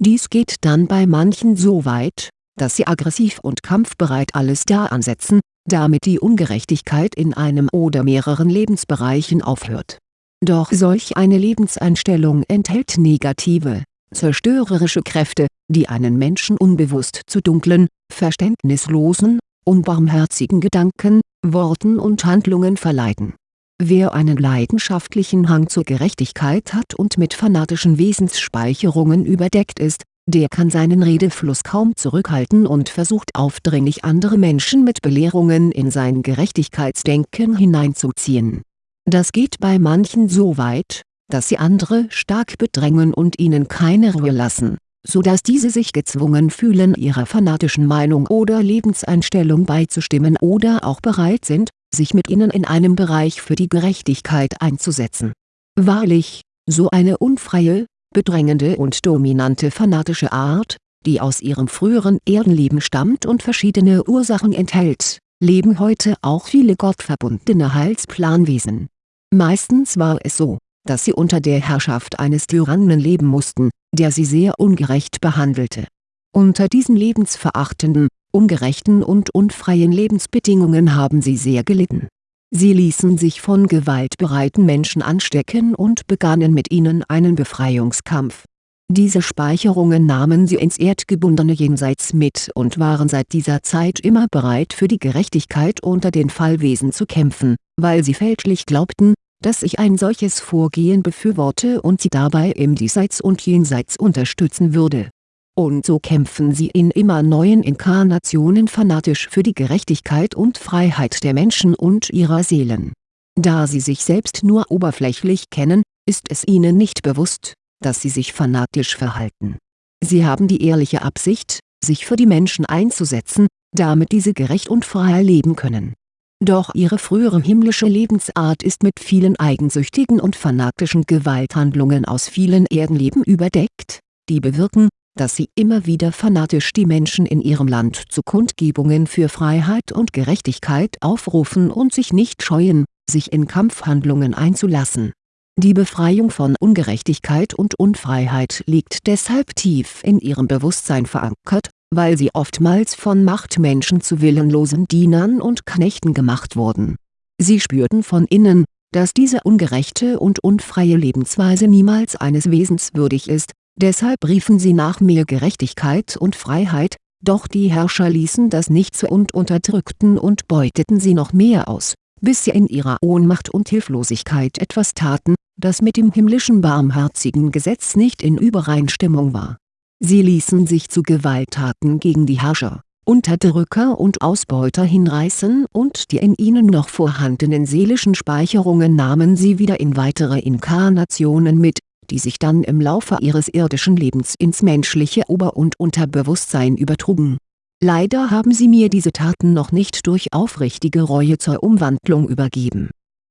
Dies geht dann bei manchen so weit, dass sie aggressiv und kampfbereit alles da ansetzen, damit die Ungerechtigkeit in einem oder mehreren Lebensbereichen aufhört. Doch solch eine Lebenseinstellung enthält negative, zerstörerische Kräfte, die einen Menschen unbewusst zu dunklen, verständnislosen, unbarmherzigen Gedanken, Worten und Handlungen verleiten. Wer einen leidenschaftlichen Hang zur Gerechtigkeit hat und mit fanatischen Wesensspeicherungen überdeckt ist, der kann seinen Redefluss kaum zurückhalten und versucht aufdringlich andere Menschen mit Belehrungen in sein Gerechtigkeitsdenken hineinzuziehen. Das geht bei manchen so weit, dass sie andere stark bedrängen und ihnen keine Ruhe lassen, so dass diese sich gezwungen fühlen ihrer fanatischen Meinung oder Lebenseinstellung beizustimmen oder auch bereit sind, sich mit ihnen in einem Bereich für die Gerechtigkeit einzusetzen. Wahrlich, so eine unfreie, bedrängende und dominante fanatische Art, die aus ihrem früheren Erdenleben stammt und verschiedene Ursachen enthält, leben heute auch viele gottverbundene Heilsplanwesen. Meistens war es so, dass sie unter der Herrschaft eines Tyrannen leben mussten, der sie sehr ungerecht behandelte. Unter diesen lebensverachtenden, ungerechten und unfreien Lebensbedingungen haben sie sehr gelitten Sie ließen sich von gewaltbereiten Menschen anstecken und begannen mit ihnen einen Befreiungskampf. Diese Speicherungen nahmen sie ins erdgebundene Jenseits mit und waren seit dieser Zeit immer bereit für die Gerechtigkeit unter den Fallwesen zu kämpfen, weil sie fälschlich glaubten, dass ich ein solches Vorgehen befürworte und sie dabei im Diesseits und Jenseits unterstützen würde und so kämpfen sie in immer neuen Inkarnationen fanatisch für die Gerechtigkeit und Freiheit der Menschen und ihrer Seelen. Da sie sich selbst nur oberflächlich kennen, ist es ihnen nicht bewusst, dass sie sich fanatisch verhalten. Sie haben die ehrliche Absicht, sich für die Menschen einzusetzen, damit diese gerecht und frei leben können. Doch ihre frühere himmlische Lebensart ist mit vielen eigensüchtigen und fanatischen Gewalthandlungen aus vielen Erdenleben überdeckt, die bewirken, dass sie immer wieder fanatisch die Menschen in ihrem Land zu Kundgebungen für Freiheit und Gerechtigkeit aufrufen und sich nicht scheuen, sich in Kampfhandlungen einzulassen. Die Befreiung von Ungerechtigkeit und Unfreiheit liegt deshalb tief in ihrem Bewusstsein verankert, weil sie oftmals von Machtmenschen zu willenlosen Dienern und Knechten gemacht wurden. Sie spürten von innen, dass diese ungerechte und unfreie Lebensweise niemals eines Wesens würdig ist, Deshalb riefen sie nach mehr Gerechtigkeit und Freiheit, doch die Herrscher ließen das nicht zu und unterdrückten und beuteten sie noch mehr aus, bis sie in ihrer Ohnmacht und Hilflosigkeit etwas taten, das mit dem himmlischen barmherzigen Gesetz nicht in Übereinstimmung war. Sie ließen sich zu Gewalttaten gegen die Herrscher, Unterdrücker und Ausbeuter hinreißen und die in ihnen noch vorhandenen seelischen Speicherungen nahmen sie wieder in weitere Inkarnationen mit, die sich dann im Laufe ihres irdischen Lebens ins menschliche Ober- und Unterbewusstsein übertrugen. Leider haben sie mir diese Taten noch nicht durch aufrichtige Reue zur Umwandlung übergeben.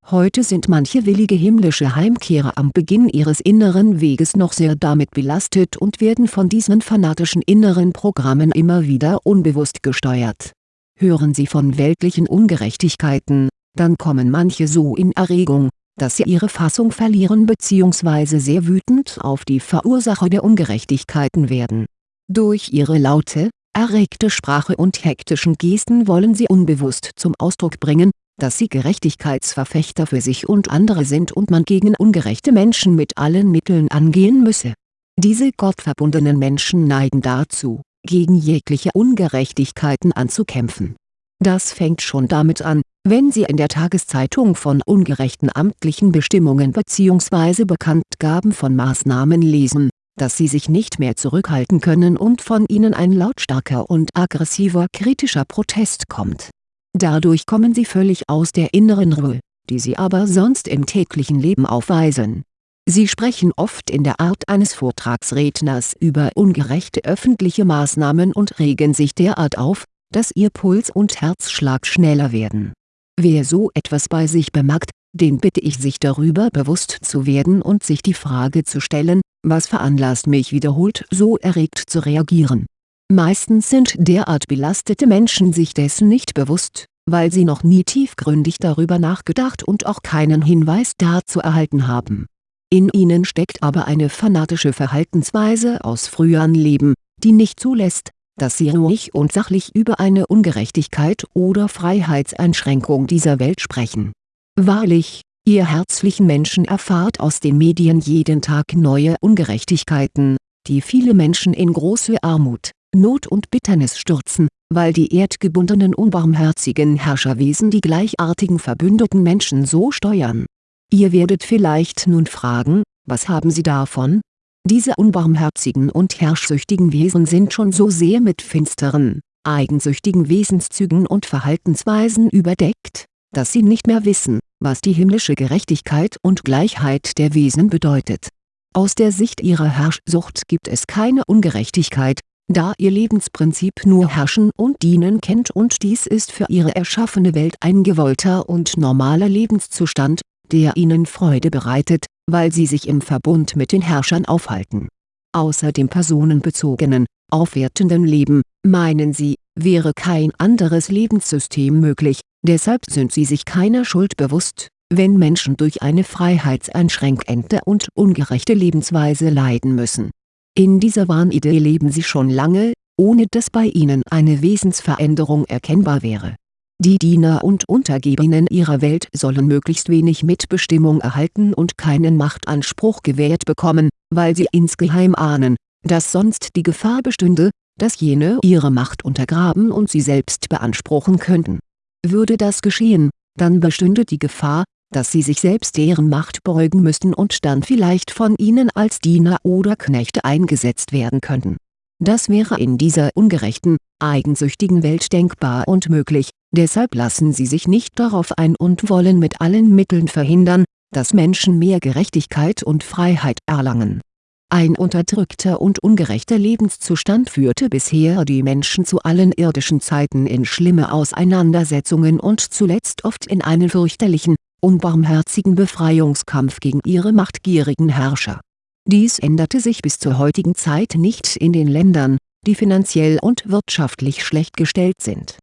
Heute sind manche willige himmlische Heimkehrer am Beginn ihres inneren Weges noch sehr damit belastet und werden von diesen fanatischen inneren Programmen immer wieder unbewusst gesteuert. Hören sie von weltlichen Ungerechtigkeiten, dann kommen manche so in Erregung, dass sie ihre Fassung verlieren bzw. sehr wütend auf die Verursacher der Ungerechtigkeiten werden. Durch ihre laute, erregte Sprache und hektischen Gesten wollen sie unbewusst zum Ausdruck bringen, dass sie Gerechtigkeitsverfechter für sich und andere sind und man gegen ungerechte Menschen mit allen Mitteln angehen müsse. Diese gottverbundenen Menschen neigen dazu, gegen jegliche Ungerechtigkeiten anzukämpfen. Das fängt schon damit an, wenn Sie in der Tageszeitung von ungerechten amtlichen Bestimmungen bzw. Bekanntgaben von Maßnahmen lesen, dass Sie sich nicht mehr zurückhalten können und von Ihnen ein lautstarker und aggressiver kritischer Protest kommt. Dadurch kommen Sie völlig aus der inneren Ruhe, die Sie aber sonst im täglichen Leben aufweisen. Sie sprechen oft in der Art eines Vortragsredners über ungerechte öffentliche Maßnahmen und regen sich derart auf, dass Ihr Puls und Herzschlag schneller werden Wer so etwas bei sich bemerkt, den bitte ich sich darüber bewusst zu werden und sich die Frage zu stellen, was veranlasst mich wiederholt so erregt zu reagieren. Meistens sind derart belastete Menschen sich dessen nicht bewusst, weil sie noch nie tiefgründig darüber nachgedacht und auch keinen Hinweis dazu erhalten haben. in ihnen steckt aber eine fanatische Verhaltensweise aus früheren Leben, die nicht zulässt, dass sie ruhig und sachlich über eine Ungerechtigkeit oder Freiheitseinschränkung dieser Welt sprechen. Wahrlich, ihr herzlichen Menschen erfahrt aus den Medien jeden Tag neue Ungerechtigkeiten, die viele Menschen in große Armut, Not und Bitternis stürzen, weil die erdgebundenen unbarmherzigen Herrscherwesen die gleichartigen verbündeten Menschen so steuern Ihr werdet vielleicht nun fragen, was haben sie davon? Diese unbarmherzigen und herrschsüchtigen Wesen sind schon so sehr mit finsteren, eigensüchtigen Wesenszügen und Verhaltensweisen überdeckt, dass sie nicht mehr wissen, was die himmlische Gerechtigkeit und Gleichheit der Wesen bedeutet. Aus der Sicht ihrer Herrschsucht gibt es keine Ungerechtigkeit, da ihr Lebensprinzip nur Herrschen und Dienen kennt und dies ist für ihre erschaffene Welt ein gewollter und normaler Lebenszustand, der ihnen Freude bereitet, weil sie sich im Verbund mit den Herrschern aufhalten. Außer dem personenbezogenen, aufwertenden Leben, meinen sie, wäre kein anderes Lebenssystem möglich, deshalb sind sie sich keiner Schuld bewusst, wenn Menschen durch eine freiheitseinschränkende und ungerechte Lebensweise leiden müssen. In dieser Wahnidee leben sie schon lange, ohne dass bei ihnen eine Wesensveränderung erkennbar wäre die Diener und Untergebenen ihrer Welt sollen möglichst wenig Mitbestimmung erhalten und keinen Machtanspruch gewährt bekommen, weil sie insgeheim ahnen, dass sonst die Gefahr bestünde, dass jene ihre Macht untergraben und sie selbst beanspruchen könnten. Würde das geschehen, dann bestünde die Gefahr, dass sie sich selbst deren Macht beugen müssten und dann vielleicht von ihnen als Diener oder Knechte eingesetzt werden könnten. Das wäre in dieser ungerechten, eigensüchtigen Welt denkbar und möglich, deshalb lassen sie sich nicht darauf ein und wollen mit allen Mitteln verhindern, dass Menschen mehr Gerechtigkeit und Freiheit erlangen. Ein unterdrückter und ungerechter Lebenszustand führte bisher die Menschen zu allen irdischen Zeiten in schlimme Auseinandersetzungen und zuletzt oft in einen fürchterlichen, unbarmherzigen Befreiungskampf gegen ihre machtgierigen Herrscher. Dies änderte sich bis zur heutigen Zeit nicht in den Ländern, die finanziell und wirtschaftlich schlecht gestellt sind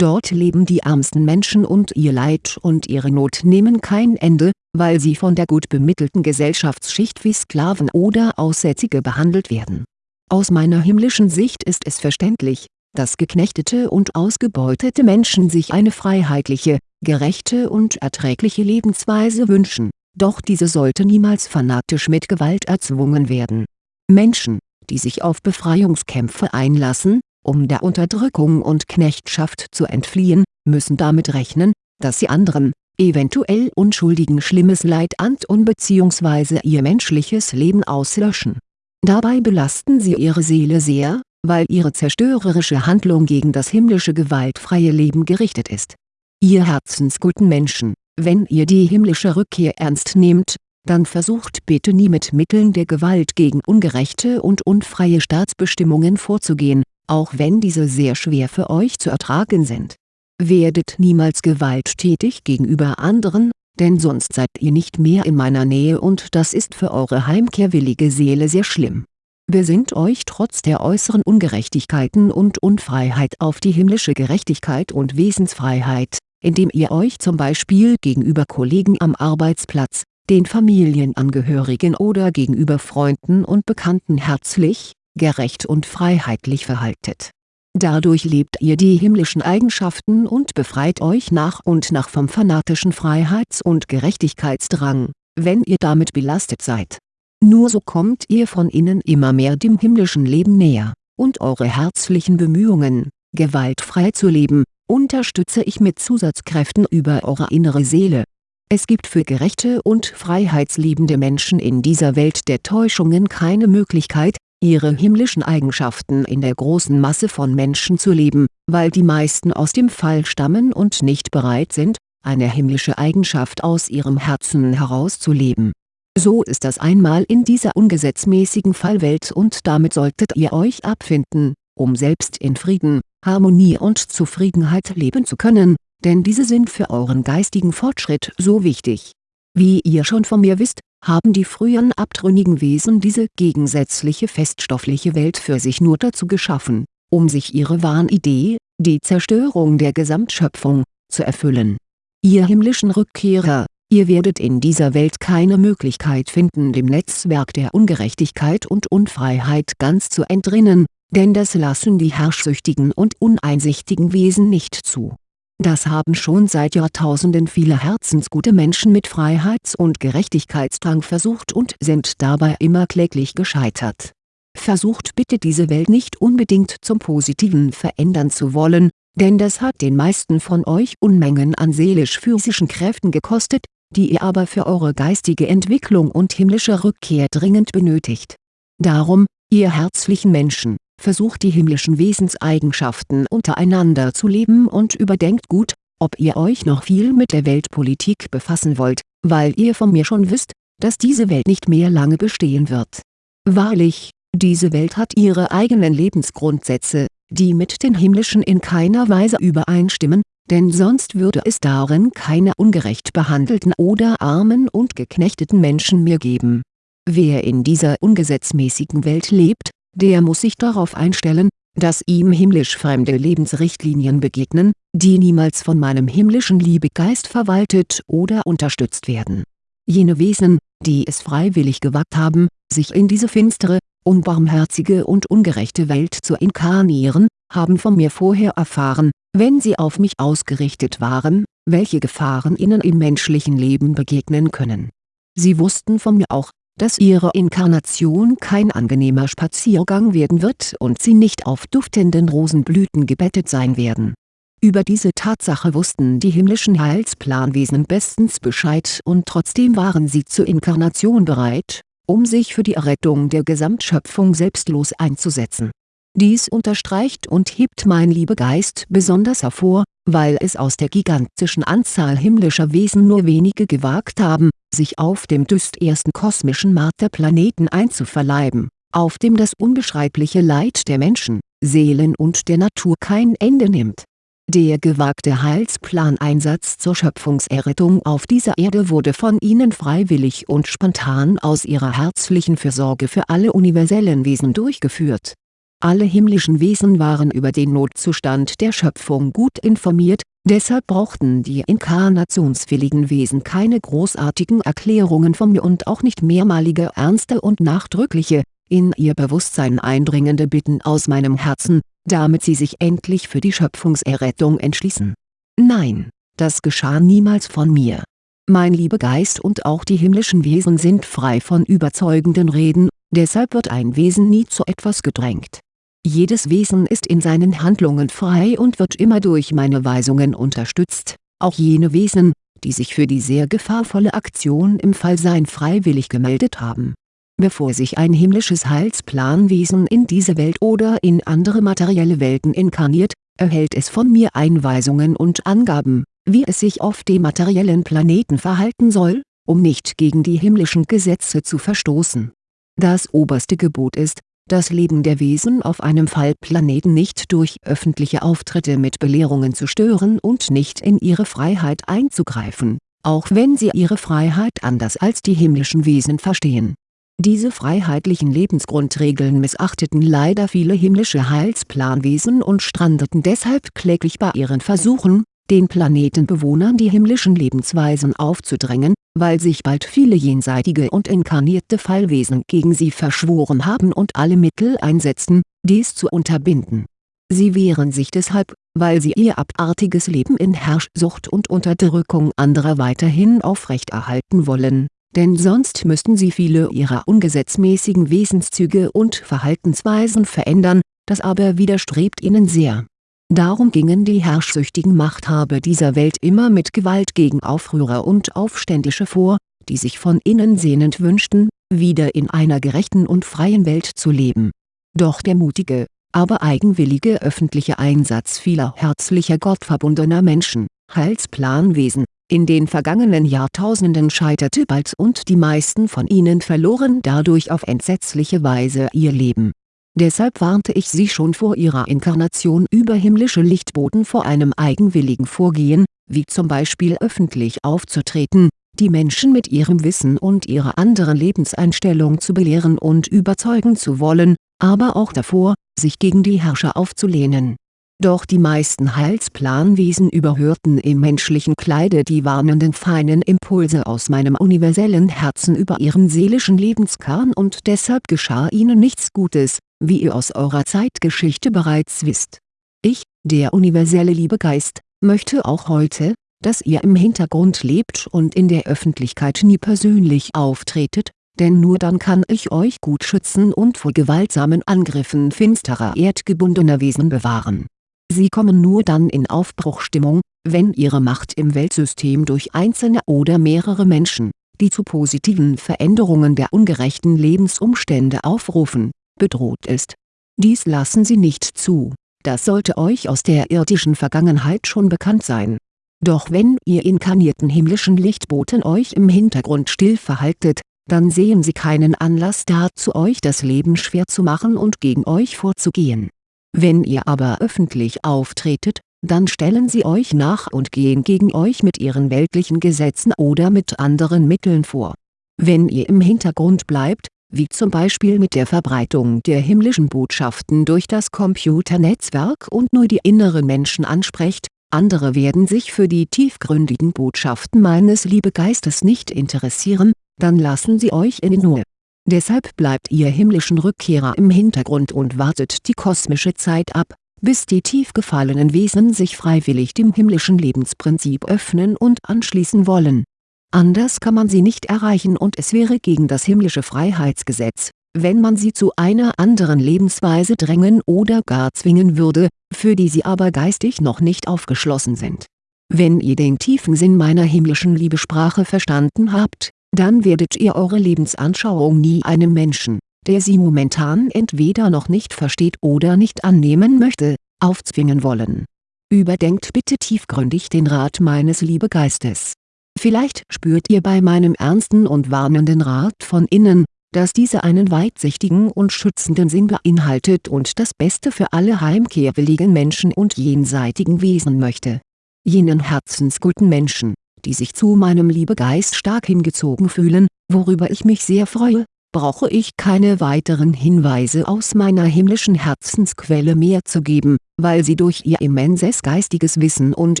Dort leben die ärmsten Menschen und ihr Leid und ihre Not nehmen kein Ende, weil sie von der gut bemittelten Gesellschaftsschicht wie Sklaven oder Aussätzige behandelt werden. Aus meiner himmlischen Sicht ist es verständlich, dass geknechtete und ausgebeutete Menschen sich eine freiheitliche, gerechte und erträgliche Lebensweise wünschen, doch diese sollte niemals fanatisch mit Gewalt erzwungen werden. Menschen, die sich auf Befreiungskämpfe einlassen, um der Unterdrückung und Knechtschaft zu entfliehen, müssen damit rechnen, dass sie anderen, eventuell Unschuldigen schlimmes Leid antun bzw. ihr menschliches Leben auslöschen. Dabei belasten sie ihre Seele sehr, weil ihre zerstörerische Handlung gegen das himmlische gewaltfreie Leben gerichtet ist. Ihr herzensguten Menschen, wenn ihr die himmlische Rückkehr ernst nehmt, dann versucht bitte nie mit Mitteln der Gewalt gegen ungerechte und unfreie Staatsbestimmungen vorzugehen, auch wenn diese sehr schwer für euch zu ertragen sind. Werdet niemals gewalttätig gegenüber anderen, denn sonst seid ihr nicht mehr in meiner Nähe und das ist für eure heimkehrwillige Seele sehr schlimm. Besinnt euch trotz der äußeren Ungerechtigkeiten und Unfreiheit auf die himmlische Gerechtigkeit und Wesensfreiheit, indem ihr euch zum Beispiel gegenüber Kollegen am Arbeitsplatz, den Familienangehörigen oder gegenüber Freunden und Bekannten herzlich, gerecht und freiheitlich verhaltet. Dadurch lebt ihr die himmlischen Eigenschaften und befreit euch nach und nach vom fanatischen Freiheits- und Gerechtigkeitsdrang, wenn ihr damit belastet seid. Nur so kommt ihr von innen immer mehr dem himmlischen Leben näher, und eure herzlichen Bemühungen, gewaltfrei zu leben, unterstütze ich mit Zusatzkräften über eure innere Seele. Es gibt für gerechte und freiheitsliebende Menschen in dieser Welt der Täuschungen keine Möglichkeit, ihre himmlischen Eigenschaften in der großen Masse von Menschen zu leben, weil die meisten aus dem Fall stammen und nicht bereit sind, eine himmlische Eigenschaft aus ihrem Herzen herauszuleben. So ist das einmal in dieser ungesetzmäßigen Fallwelt und damit solltet ihr euch abfinden, um selbst in Frieden, Harmonie und Zufriedenheit leben zu können, denn diese sind für euren geistigen Fortschritt so wichtig. Wie ihr schon von mir wisst, haben die früheren abtrünnigen Wesen diese gegensätzliche feststoffliche Welt für sich nur dazu geschaffen, um sich ihre Wahnidee, die Zerstörung der Gesamtschöpfung, zu erfüllen. Ihr himmlischen Rückkehrer, Ihr werdet in dieser Welt keine Möglichkeit finden dem Netzwerk der Ungerechtigkeit und Unfreiheit ganz zu entrinnen, denn das lassen die herrschsüchtigen und uneinsichtigen Wesen nicht zu. Das haben schon seit Jahrtausenden viele herzensgute Menschen mit Freiheits- und Gerechtigkeitsdrang versucht und sind dabei immer kläglich gescheitert. Versucht bitte diese Welt nicht unbedingt zum Positiven verändern zu wollen, denn das hat den meisten von euch Unmengen an seelisch-physischen Kräften gekostet, die ihr aber für eure geistige Entwicklung und himmlische Rückkehr dringend benötigt. Darum, ihr herzlichen Menschen, versucht die himmlischen Wesenseigenschaften untereinander zu leben und überdenkt gut, ob ihr euch noch viel mit der Weltpolitik befassen wollt, weil ihr von mir schon wisst, dass diese Welt nicht mehr lange bestehen wird. Wahrlich, diese Welt hat ihre eigenen Lebensgrundsätze, die mit den himmlischen in keiner Weise übereinstimmen, denn sonst würde es darin keine ungerecht behandelten oder armen und geknechteten Menschen mehr geben. Wer in dieser ungesetzmäßigen Welt lebt, der muss sich darauf einstellen, dass ihm himmlisch fremde Lebensrichtlinien begegnen, die niemals von meinem himmlischen Liebegeist verwaltet oder unterstützt werden. Jene Wesen, die es freiwillig gewagt haben, sich in diese finstere, unbarmherzige und ungerechte Welt zu inkarnieren, haben von mir vorher erfahren, wenn sie auf mich ausgerichtet waren, welche Gefahren ihnen im menschlichen Leben begegnen können. Sie wussten von mir auch, dass ihre Inkarnation kein angenehmer Spaziergang werden wird und sie nicht auf duftenden Rosenblüten gebettet sein werden. Über diese Tatsache wussten die himmlischen Heilsplanwesen bestens Bescheid und trotzdem waren sie zur Inkarnation bereit, um sich für die Errettung der Gesamtschöpfung selbstlos einzusetzen. Dies unterstreicht und hebt mein Liebegeist besonders hervor, weil es aus der gigantischen Anzahl himmlischer Wesen nur wenige gewagt haben, sich auf dem düstersten kosmischen Markt der Planeten einzuverleiben, auf dem das unbeschreibliche Leid der Menschen, Seelen und der Natur kein Ende nimmt der gewagte Heilsplaneinsatz zur Schöpfungserrettung auf dieser Erde wurde von ihnen freiwillig und spontan aus ihrer herzlichen Fürsorge für alle universellen Wesen durchgeführt. Alle himmlischen Wesen waren über den Notzustand der Schöpfung gut informiert, deshalb brauchten die inkarnationswilligen Wesen keine großartigen Erklärungen von mir und auch nicht mehrmalige ernste und nachdrückliche, in ihr Bewusstsein eindringende Bitten aus meinem Herzen, damit sie sich endlich für die Schöpfungserrettung entschließen. Nein, das geschah niemals von mir. Mein Liebegeist und auch die himmlischen Wesen sind frei von überzeugenden Reden, deshalb wird ein Wesen nie zu etwas gedrängt. Jedes Wesen ist in seinen Handlungen frei und wird immer durch meine Weisungen unterstützt, auch jene Wesen, die sich für die sehr gefahrvolle Aktion im Fallsein freiwillig gemeldet haben Bevor sich ein himmlisches Heilsplanwesen in diese Welt oder in andere materielle Welten inkarniert, erhält es von mir Einweisungen und Angaben, wie es sich auf dem materiellen Planeten verhalten soll, um nicht gegen die himmlischen Gesetze zu verstoßen. Das oberste Gebot ist, das Leben der Wesen auf einem Fallplaneten nicht durch öffentliche Auftritte mit Belehrungen zu stören und nicht in ihre Freiheit einzugreifen, auch wenn sie ihre Freiheit anders als die himmlischen Wesen verstehen. Diese freiheitlichen Lebensgrundregeln missachteten leider viele himmlische Heilsplanwesen und strandeten deshalb kläglich bei ihren Versuchen, den Planetenbewohnern die himmlischen Lebensweisen aufzudrängen, weil sich bald viele jenseitige und inkarnierte Fallwesen gegen sie verschworen haben und alle Mittel einsetzten, dies zu unterbinden. Sie wehren sich deshalb, weil sie ihr abartiges Leben in Herrschsucht und Unterdrückung anderer weiterhin aufrechterhalten wollen denn sonst müssten sie viele ihrer ungesetzmäßigen Wesenszüge und Verhaltensweisen verändern, das aber widerstrebt ihnen sehr. Darum gingen die herrschsüchtigen Machthaber dieser Welt immer mit Gewalt gegen Aufrührer und Aufständische vor, die sich von innen sehnend wünschten, wieder in einer gerechten und freien Welt zu leben. Doch der mutige, aber eigenwillige öffentliche Einsatz vieler herzlicher gottverbundener Menschen, Heilsplanwesen, in den vergangenen Jahrtausenden scheiterte bald und die meisten von ihnen verloren dadurch auf entsetzliche Weise ihr Leben. Deshalb warnte ich sie schon vor ihrer Inkarnation über himmlische Lichtboten vor einem eigenwilligen Vorgehen, wie zum Beispiel öffentlich aufzutreten, die Menschen mit ihrem Wissen und ihrer anderen Lebenseinstellung zu belehren und überzeugen zu wollen, aber auch davor, sich gegen die Herrscher aufzulehnen. Doch die meisten Heilsplanwesen überhörten im menschlichen Kleide die warnenden feinen Impulse aus meinem universellen Herzen über ihren seelischen Lebenskern und deshalb geschah ihnen nichts Gutes, wie ihr aus eurer Zeitgeschichte bereits wisst. Ich, der universelle Liebegeist, möchte auch heute, dass ihr im Hintergrund lebt und in der Öffentlichkeit nie persönlich auftretet, denn nur dann kann ich euch gut schützen und vor gewaltsamen Angriffen finsterer erdgebundener Wesen bewahren Sie kommen nur dann in Aufbruchstimmung, wenn ihre Macht im Weltsystem durch einzelne oder mehrere Menschen, die zu positiven Veränderungen der ungerechten Lebensumstände aufrufen, bedroht ist. Dies lassen sie nicht zu, das sollte euch aus der irdischen Vergangenheit schon bekannt sein. Doch wenn ihr inkarnierten himmlischen Lichtboten euch im Hintergrund still verhaltet, dann sehen sie keinen Anlass dazu euch das Leben schwer zu machen und gegen euch vorzugehen wenn ihr aber öffentlich auftretet, dann stellen sie euch nach und gehen gegen euch mit ihren weltlichen Gesetzen oder mit anderen Mitteln vor. Wenn ihr im Hintergrund bleibt, wie zum Beispiel mit der Verbreitung der himmlischen Botschaften durch das Computernetzwerk und nur die inneren Menschen ansprecht, andere werden sich für die tiefgründigen Botschaften meines Liebegeistes nicht interessieren, dann lassen sie euch in Ruhe Deshalb bleibt ihr himmlischen Rückkehrer im Hintergrund und wartet die kosmische Zeit ab, bis die tief gefallenen Wesen sich freiwillig dem himmlischen Lebensprinzip öffnen und anschließen wollen. Anders kann man sie nicht erreichen und es wäre gegen das himmlische Freiheitsgesetz, wenn man sie zu einer anderen Lebensweise drängen oder gar zwingen würde, für die sie aber geistig noch nicht aufgeschlossen sind. Wenn ihr den tiefen Sinn meiner himmlischen Liebesprache verstanden habt, dann werdet ihr eure Lebensanschauung nie einem Menschen, der sie momentan entweder noch nicht versteht oder nicht annehmen möchte, aufzwingen wollen. Überdenkt bitte tiefgründig den Rat meines Liebegeistes. Vielleicht spürt ihr bei meinem ernsten und warnenden Rat von innen, dass diese einen weitsichtigen und schützenden Sinn beinhaltet und das Beste für alle heimkehrwilligen Menschen und jenseitigen Wesen möchte. Jenen herzensguten Menschen, die sich zu meinem Liebegeist stark hingezogen fühlen, worüber ich mich sehr freue, brauche ich keine weiteren Hinweise aus meiner himmlischen Herzensquelle mehr zu geben, weil sie durch ihr immenses geistiges Wissen und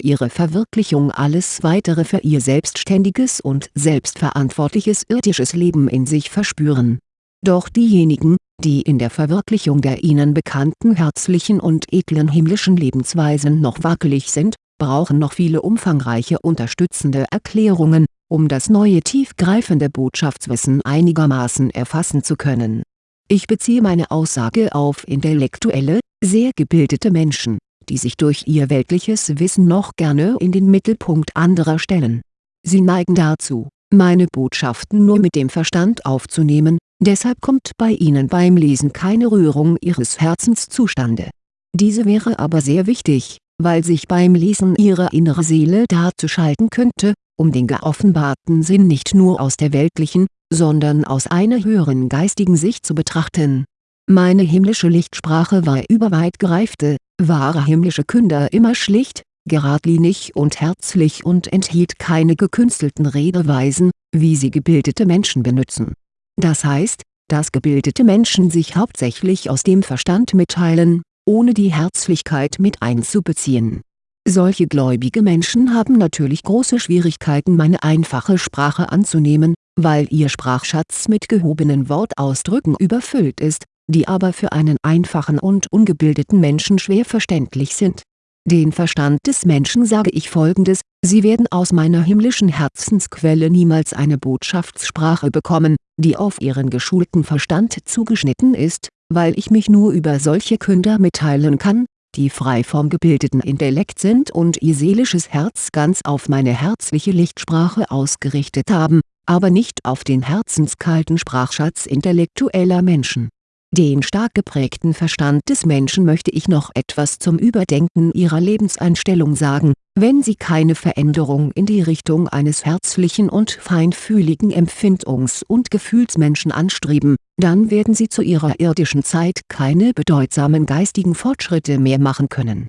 ihre Verwirklichung alles weitere für ihr selbstständiges und selbstverantwortliches irdisches Leben in sich verspüren. Doch diejenigen, die in der Verwirklichung der ihnen bekannten herzlichen und edlen himmlischen Lebensweisen noch wackelig sind, brauchen noch viele umfangreiche unterstützende Erklärungen, um das neue tiefgreifende Botschaftswissen einigermaßen erfassen zu können. Ich beziehe meine Aussage auf intellektuelle, sehr gebildete Menschen, die sich durch ihr weltliches Wissen noch gerne in den Mittelpunkt anderer stellen. Sie neigen dazu, meine Botschaften nur mit dem Verstand aufzunehmen, deshalb kommt bei ihnen beim Lesen keine Rührung ihres Herzens zustande. Diese wäre aber sehr wichtig, weil sich beim Lesen ihre innere Seele dazuschalten könnte, um den geoffenbarten Sinn nicht nur aus der weltlichen, sondern aus einer höheren geistigen Sicht zu betrachten. Meine himmlische Lichtsprache war überweit gereifte, wahre himmlische Künder immer schlicht, geradlinig und herzlich und enthielt keine gekünstelten Redeweisen, wie sie gebildete Menschen benutzen. Das heißt, dass gebildete Menschen sich hauptsächlich aus dem Verstand mitteilen, ohne die Herzlichkeit mit einzubeziehen. Solche gläubige Menschen haben natürlich große Schwierigkeiten meine einfache Sprache anzunehmen, weil ihr Sprachschatz mit gehobenen Wortausdrücken überfüllt ist, die aber für einen einfachen und ungebildeten Menschen schwer verständlich sind. Den Verstand des Menschen sage ich folgendes, sie werden aus meiner himmlischen Herzensquelle niemals eine Botschaftssprache bekommen, die auf ihren geschulten Verstand zugeschnitten ist, weil ich mich nur über solche Künder mitteilen kann, die frei vom gebildeten Intellekt sind und ihr seelisches Herz ganz auf meine herzliche Lichtsprache ausgerichtet haben, aber nicht auf den herzenskalten Sprachschatz intellektueller Menschen den stark geprägten Verstand des Menschen möchte ich noch etwas zum Überdenken ihrer Lebenseinstellung sagen, wenn sie keine Veränderung in die Richtung eines herzlichen und feinfühligen Empfindungs- und Gefühlsmenschen anstreben, dann werden sie zu ihrer irdischen Zeit keine bedeutsamen geistigen Fortschritte mehr machen können.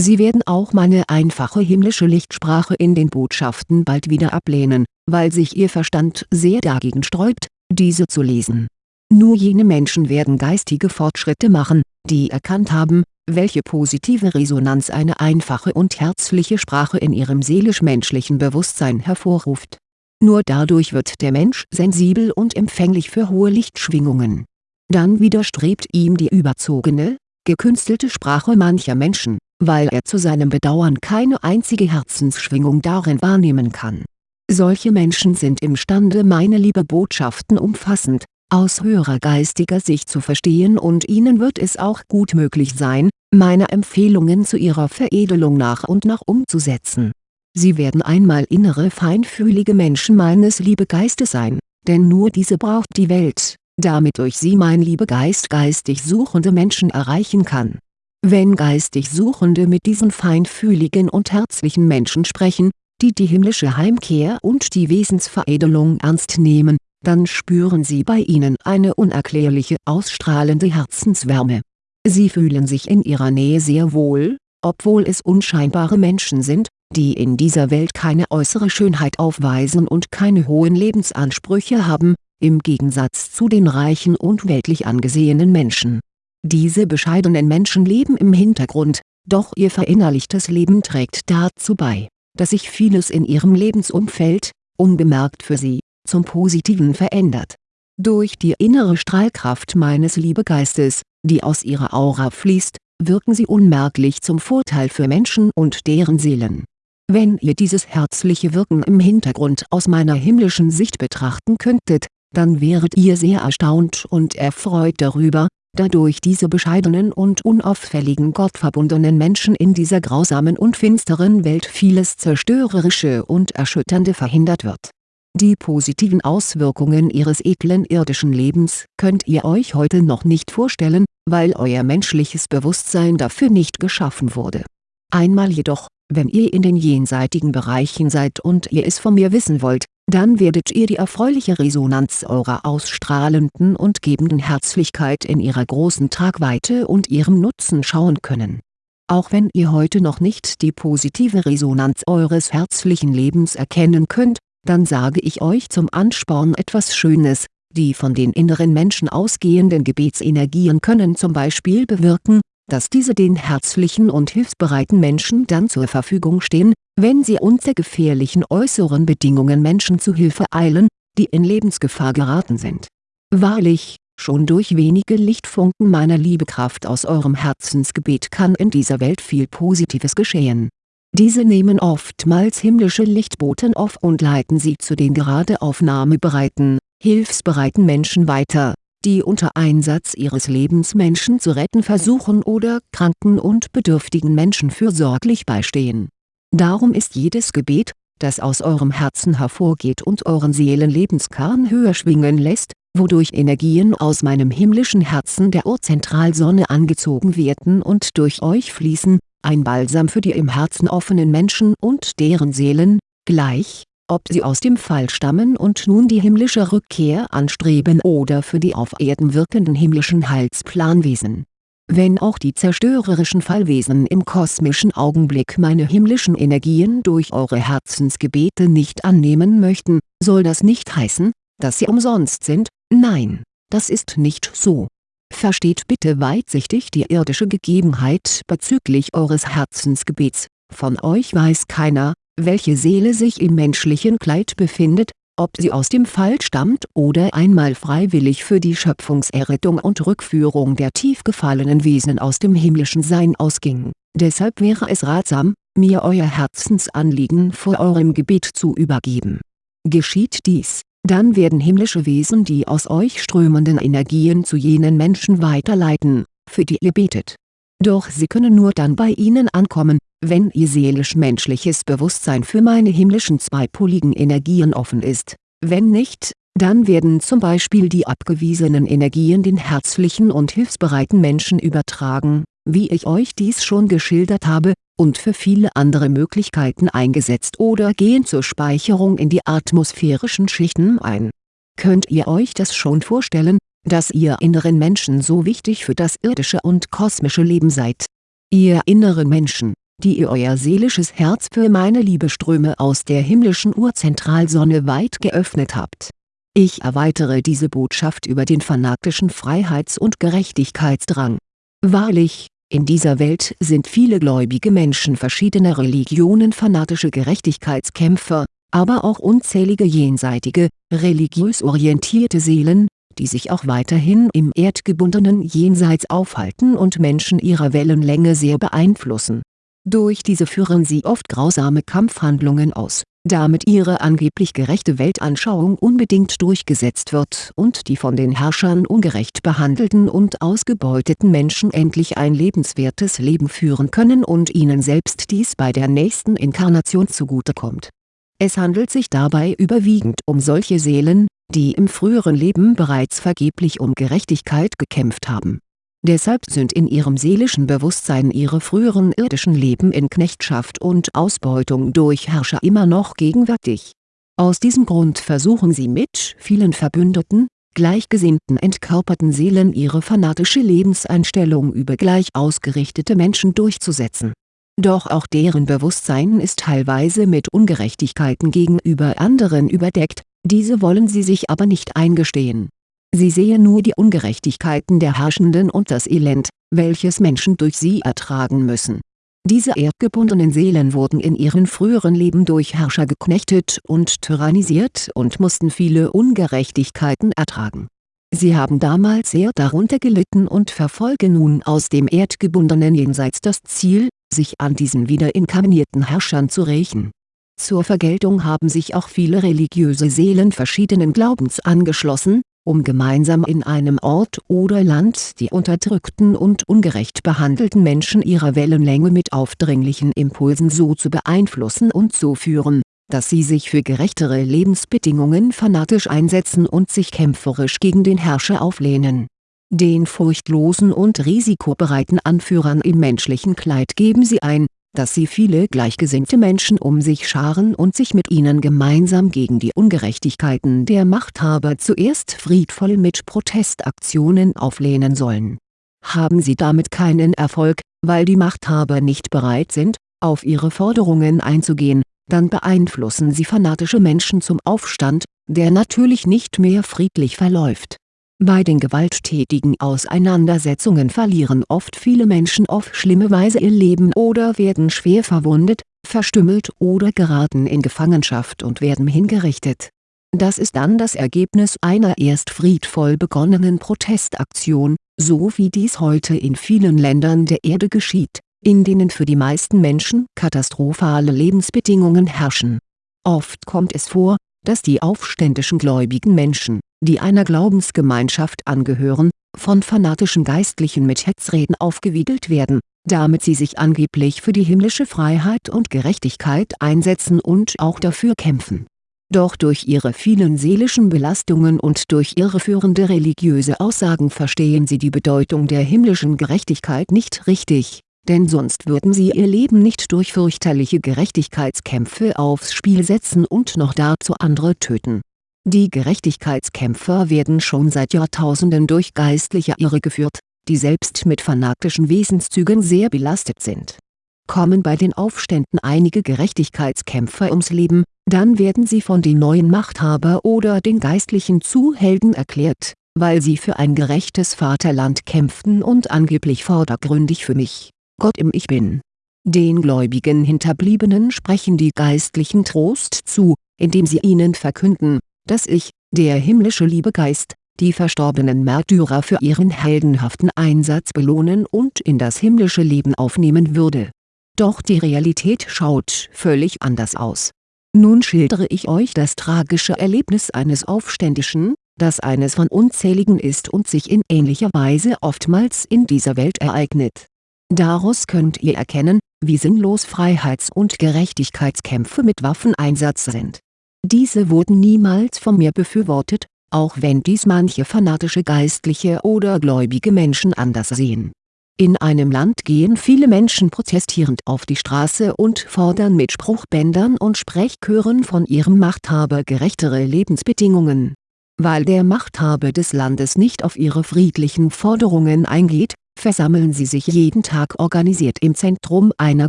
Sie werden auch meine einfache himmlische Lichtsprache in den Botschaften bald wieder ablehnen, weil sich ihr Verstand sehr dagegen sträubt, diese zu lesen nur jene Menschen werden geistige Fortschritte machen, die erkannt haben, welche positive Resonanz eine einfache und herzliche Sprache in ihrem seelisch-menschlichen Bewusstsein hervorruft. Nur dadurch wird der Mensch sensibel und empfänglich für hohe Lichtschwingungen. Dann widerstrebt ihm die überzogene, gekünstelte Sprache mancher Menschen, weil er zu seinem Bedauern keine einzige Herzensschwingung darin wahrnehmen kann. Solche Menschen sind imstande meine liebe Botschaften umfassend, aus höherer geistiger Sicht zu verstehen und ihnen wird es auch gut möglich sein, meine Empfehlungen zu ihrer Veredelung nach und nach umzusetzen. Sie werden einmal innere feinfühlige Menschen meines Liebegeistes sein, denn nur diese braucht die Welt, damit durch sie mein Liebegeist geistig suchende Menschen erreichen kann. Wenn geistig Suchende mit diesen feinfühligen und herzlichen Menschen sprechen, die die himmlische Heimkehr und die Wesensveredelung ernst nehmen, dann spüren sie bei ihnen eine unerklärliche ausstrahlende Herzenswärme. Sie fühlen sich in ihrer Nähe sehr wohl, obwohl es unscheinbare Menschen sind, die in dieser Welt keine äußere Schönheit aufweisen und keine hohen Lebensansprüche haben, im Gegensatz zu den reichen und weltlich angesehenen Menschen. Diese bescheidenen Menschen leben im Hintergrund, doch ihr verinnerlichtes Leben trägt dazu bei, dass sich vieles in ihrem Lebensumfeld, unbemerkt für sie, zum Positiven verändert. Durch die innere Strahlkraft meines Liebegeistes, die aus ihrer Aura fließt, wirken sie unmerklich zum Vorteil für Menschen und deren Seelen. Wenn ihr dieses herzliche Wirken im Hintergrund aus meiner himmlischen Sicht betrachten könntet, dann wäret ihr sehr erstaunt und erfreut darüber, dadurch diese bescheidenen und unauffälligen gottverbundenen Menschen in dieser grausamen und finsteren Welt vieles Zerstörerische und Erschütternde verhindert wird die positiven Auswirkungen ihres edlen irdischen Lebens könnt ihr euch heute noch nicht vorstellen, weil euer menschliches Bewusstsein dafür nicht geschaffen wurde. Einmal jedoch, wenn ihr in den jenseitigen Bereichen seid und ihr es von mir wissen wollt, dann werdet ihr die erfreuliche Resonanz eurer ausstrahlenden und gebenden Herzlichkeit in ihrer großen Tragweite und ihrem Nutzen schauen können. Auch wenn ihr heute noch nicht die positive Resonanz eures herzlichen Lebens erkennen könnt, dann sage ich euch zum Ansporn etwas Schönes, die von den inneren Menschen ausgehenden Gebetsenergien können zum Beispiel bewirken, dass diese den herzlichen und hilfsbereiten Menschen dann zur Verfügung stehen, wenn sie unter gefährlichen äußeren Bedingungen Menschen zu Hilfe eilen, die in Lebensgefahr geraten sind. Wahrlich, schon durch wenige Lichtfunken meiner Liebekraft aus eurem Herzensgebet kann in dieser Welt viel Positives geschehen diese nehmen oftmals himmlische Lichtboten auf und leiten sie zu den gerade aufnahmebereiten, hilfsbereiten Menschen weiter, die unter Einsatz ihres Lebens Menschen zu retten versuchen oder kranken und bedürftigen Menschen fürsorglich beistehen. Darum ist jedes Gebet, das aus eurem Herzen hervorgeht und euren Seelenlebenskern höher schwingen lässt, wodurch Energien aus meinem himmlischen Herzen der Urzentralsonne angezogen werden und durch euch fließen, ein Balsam für die im Herzen offenen Menschen und deren Seelen, gleich, ob sie aus dem Fall stammen und nun die himmlische Rückkehr anstreben oder für die auf Erden wirkenden himmlischen Heilsplanwesen. Wenn auch die zerstörerischen Fallwesen im kosmischen Augenblick meine himmlischen Energien durch eure Herzensgebete nicht annehmen möchten, soll das nicht heißen, dass sie umsonst sind, nein, das ist nicht so Versteht bitte weitsichtig die irdische Gegebenheit bezüglich eures Herzensgebets, von euch weiß keiner, welche Seele sich im menschlichen Kleid befindet, ob sie aus dem Fall stammt oder einmal freiwillig für die Schöpfungserrettung und Rückführung der tief gefallenen Wesen aus dem himmlischen Sein ausging, deshalb wäre es ratsam, mir euer Herzensanliegen vor eurem Gebet zu übergeben. Geschieht dies, dann werden himmlische Wesen die aus euch strömenden Energien zu jenen Menschen weiterleiten, für die ihr betet. Doch sie können nur dann bei ihnen ankommen, wenn ihr seelisch-menschliches Bewusstsein für meine himmlischen zweipoligen Energien offen ist, wenn nicht, dann werden zum Beispiel die abgewiesenen Energien den herzlichen und hilfsbereiten Menschen übertragen, wie ich euch dies schon geschildert habe, und für viele andere Möglichkeiten eingesetzt oder gehen zur Speicherung in die atmosphärischen Schichten ein. Könnt ihr euch das schon vorstellen, dass ihr inneren Menschen so wichtig für das irdische und kosmische Leben seid? Ihr inneren Menschen, die ihr euer seelisches Herz für meine Liebeströme aus der himmlischen Urzentralsonne weit geöffnet habt. Ich erweitere diese Botschaft über den fanatischen Freiheits- und Gerechtigkeitsdrang. Wahrlich, In dieser Welt sind viele gläubige Menschen verschiedener Religionen fanatische Gerechtigkeitskämpfer, aber auch unzählige jenseitige, religiös orientierte Seelen, die sich auch weiterhin im erdgebundenen Jenseits aufhalten und Menschen ihrer Wellenlänge sehr beeinflussen. Durch diese führen sie oft grausame Kampfhandlungen aus, damit ihre angeblich gerechte Weltanschauung unbedingt durchgesetzt wird und die von den Herrschern ungerecht behandelten und ausgebeuteten Menschen endlich ein lebenswertes Leben führen können und ihnen selbst dies bei der nächsten Inkarnation zugutekommt. Es handelt sich dabei überwiegend um solche Seelen, die im früheren Leben bereits vergeblich um Gerechtigkeit gekämpft haben. Deshalb sind in ihrem seelischen Bewusstsein ihre früheren irdischen Leben in Knechtschaft und Ausbeutung durch Herrscher immer noch gegenwärtig. Aus diesem Grund versuchen sie mit vielen Verbündeten, gleichgesinnten entkörperten Seelen ihre fanatische Lebenseinstellung über gleich ausgerichtete Menschen durchzusetzen. Doch auch deren Bewusstsein ist teilweise mit Ungerechtigkeiten gegenüber anderen überdeckt, diese wollen sie sich aber nicht eingestehen. Sie sehen nur die Ungerechtigkeiten der Herrschenden und das Elend, welches Menschen durch sie ertragen müssen. Diese erdgebundenen Seelen wurden in ihren früheren Leben durch Herrscher geknechtet und tyrannisiert und mussten viele Ungerechtigkeiten ertragen. Sie haben damals sehr darunter gelitten und verfolgen nun aus dem erdgebundenen Jenseits das Ziel, sich an diesen wieder inkarnierten Herrschern zu rächen zur Vergeltung haben sich auch viele religiöse Seelen verschiedenen Glaubens angeschlossen, um gemeinsam in einem Ort oder Land die unterdrückten und ungerecht behandelten Menschen ihrer Wellenlänge mit aufdringlichen Impulsen so zu beeinflussen und zu führen, dass sie sich für gerechtere Lebensbedingungen fanatisch einsetzen und sich kämpferisch gegen den Herrscher auflehnen. Den furchtlosen und risikobereiten Anführern im menschlichen Kleid geben sie ein, dass sie viele gleichgesinnte Menschen um sich scharen und sich mit ihnen gemeinsam gegen die Ungerechtigkeiten der Machthaber zuerst friedvoll mit Protestaktionen auflehnen sollen. Haben sie damit keinen Erfolg, weil die Machthaber nicht bereit sind, auf ihre Forderungen einzugehen, dann beeinflussen sie fanatische Menschen zum Aufstand, der natürlich nicht mehr friedlich verläuft bei den gewalttätigen Auseinandersetzungen verlieren oft viele Menschen auf schlimme Weise ihr Leben oder werden schwer verwundet, verstümmelt oder geraten in Gefangenschaft und werden hingerichtet. Das ist dann das Ergebnis einer erst friedvoll begonnenen Protestaktion, so wie dies heute in vielen Ländern der Erde geschieht, in denen für die meisten Menschen katastrophale Lebensbedingungen herrschen. Oft kommt es vor, dass die aufständischen gläubigen Menschen die einer Glaubensgemeinschaft angehören, von fanatischen Geistlichen mit Hetzreden aufgewiegelt werden, damit sie sich angeblich für die himmlische Freiheit und Gerechtigkeit einsetzen und auch dafür kämpfen. Doch durch ihre vielen seelischen Belastungen und durch irreführende religiöse Aussagen verstehen sie die Bedeutung der himmlischen Gerechtigkeit nicht richtig, denn sonst würden sie ihr Leben nicht durch fürchterliche Gerechtigkeitskämpfe aufs Spiel setzen und noch dazu andere töten die Gerechtigkeitskämpfer werden schon seit Jahrtausenden durch Geistliche irregeführt, die selbst mit fanatischen Wesenszügen sehr belastet sind. Kommen bei den Aufständen einige Gerechtigkeitskämpfer ums Leben, dann werden sie von den neuen Machthaber oder den Geistlichen zu Helden erklärt, weil sie für ein gerechtes Vaterland kämpften und angeblich vordergründig für mich, Gott im Ich Bin. Den gläubigen Hinterbliebenen sprechen die Geistlichen Trost zu, indem sie ihnen verkünden, dass ich, der himmlische Liebegeist, die verstorbenen Märtyrer für ihren heldenhaften Einsatz belohnen und in das himmlische Leben aufnehmen würde. Doch die Realität schaut völlig anders aus. Nun schildere ich euch das tragische Erlebnis eines Aufständischen, das eines von unzähligen ist und sich in ähnlicher Weise oftmals in dieser Welt ereignet. Daraus könnt ihr erkennen, wie sinnlos Freiheits- und Gerechtigkeitskämpfe mit Waffeneinsatz sind diese wurden niemals von mir befürwortet, auch wenn dies manche fanatische Geistliche oder gläubige Menschen anders sehen. In einem Land gehen viele Menschen protestierend auf die Straße und fordern mit Spruchbändern und Sprechchören von ihrem Machthaber gerechtere Lebensbedingungen. Weil der Machthaber des Landes nicht auf ihre friedlichen Forderungen eingeht, versammeln sie sich jeden Tag organisiert im Zentrum einer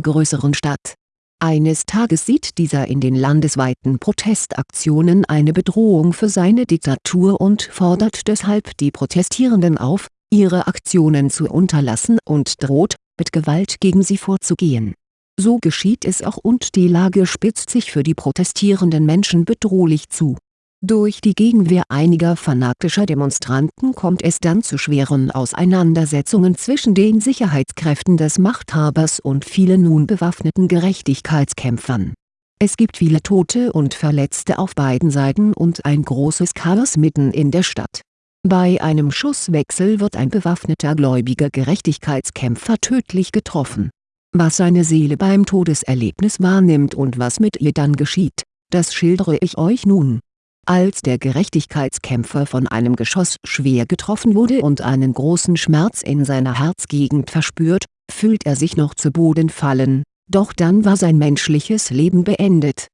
größeren Stadt eines Tages sieht dieser in den landesweiten Protestaktionen eine Bedrohung für seine Diktatur und fordert deshalb die Protestierenden auf, ihre Aktionen zu unterlassen und droht, mit Gewalt gegen sie vorzugehen. So geschieht es auch und die Lage spitzt sich für die protestierenden Menschen bedrohlich zu. Durch die Gegenwehr einiger fanatischer Demonstranten kommt es dann zu schweren Auseinandersetzungen zwischen den Sicherheitskräften des Machthabers und vielen nun bewaffneten Gerechtigkeitskämpfern. Es gibt viele Tote und Verletzte auf beiden Seiten und ein großes Chaos mitten in der Stadt. Bei einem Schusswechsel wird ein bewaffneter gläubiger Gerechtigkeitskämpfer tödlich getroffen. Was seine Seele beim Todeserlebnis wahrnimmt und was mit ihr dann geschieht, das schildere ich euch nun. Als der Gerechtigkeitskämpfer von einem Geschoss schwer getroffen wurde und einen großen Schmerz in seiner Herzgegend verspürt, fühlt er sich noch zu Boden fallen, doch dann war sein menschliches Leben beendet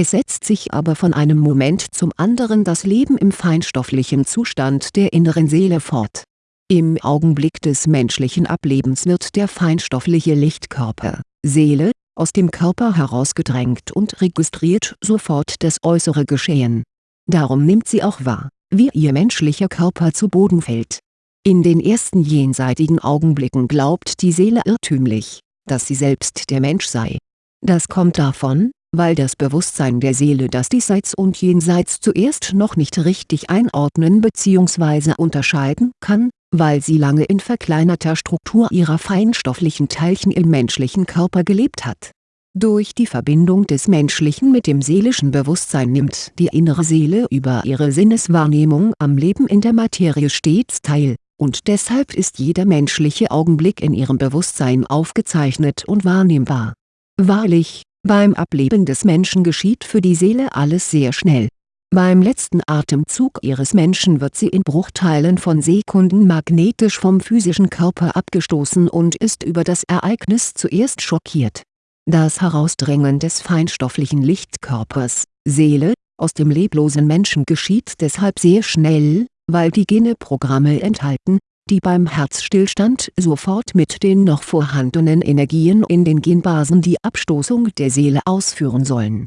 es setzt sich aber von einem Moment zum anderen das Leben im feinstofflichen Zustand der inneren Seele fort. Im Augenblick des menschlichen Ablebens wird der feinstoffliche Lichtkörper, Seele, aus dem Körper herausgedrängt und registriert sofort das äußere Geschehen. Darum nimmt sie auch wahr, wie ihr menschlicher Körper zu Boden fällt. In den ersten jenseitigen Augenblicken glaubt die Seele irrtümlich, dass sie selbst der Mensch sei. Das kommt davon, weil das Bewusstsein der Seele das Diesseits und Jenseits zuerst noch nicht richtig einordnen bzw. unterscheiden kann, weil sie lange in verkleinerter Struktur ihrer feinstofflichen Teilchen im menschlichen Körper gelebt hat. Durch die Verbindung des menschlichen mit dem seelischen Bewusstsein nimmt die innere Seele über ihre Sinneswahrnehmung am Leben in der Materie stets teil, und deshalb ist jeder menschliche Augenblick in ihrem Bewusstsein aufgezeichnet und wahrnehmbar. Wahrlich, beim Ableben des Menschen geschieht für die Seele alles sehr schnell. Beim letzten Atemzug ihres Menschen wird sie in Bruchteilen von Sekunden magnetisch vom physischen Körper abgestoßen und ist über das Ereignis zuerst schockiert. Das Herausdrängen des feinstofflichen Lichtkörpers, Seele, aus dem leblosen Menschen geschieht deshalb sehr schnell, weil die Gene-Programme enthalten, die beim Herzstillstand sofort mit den noch vorhandenen Energien in den Genbasen die Abstoßung der Seele ausführen sollen.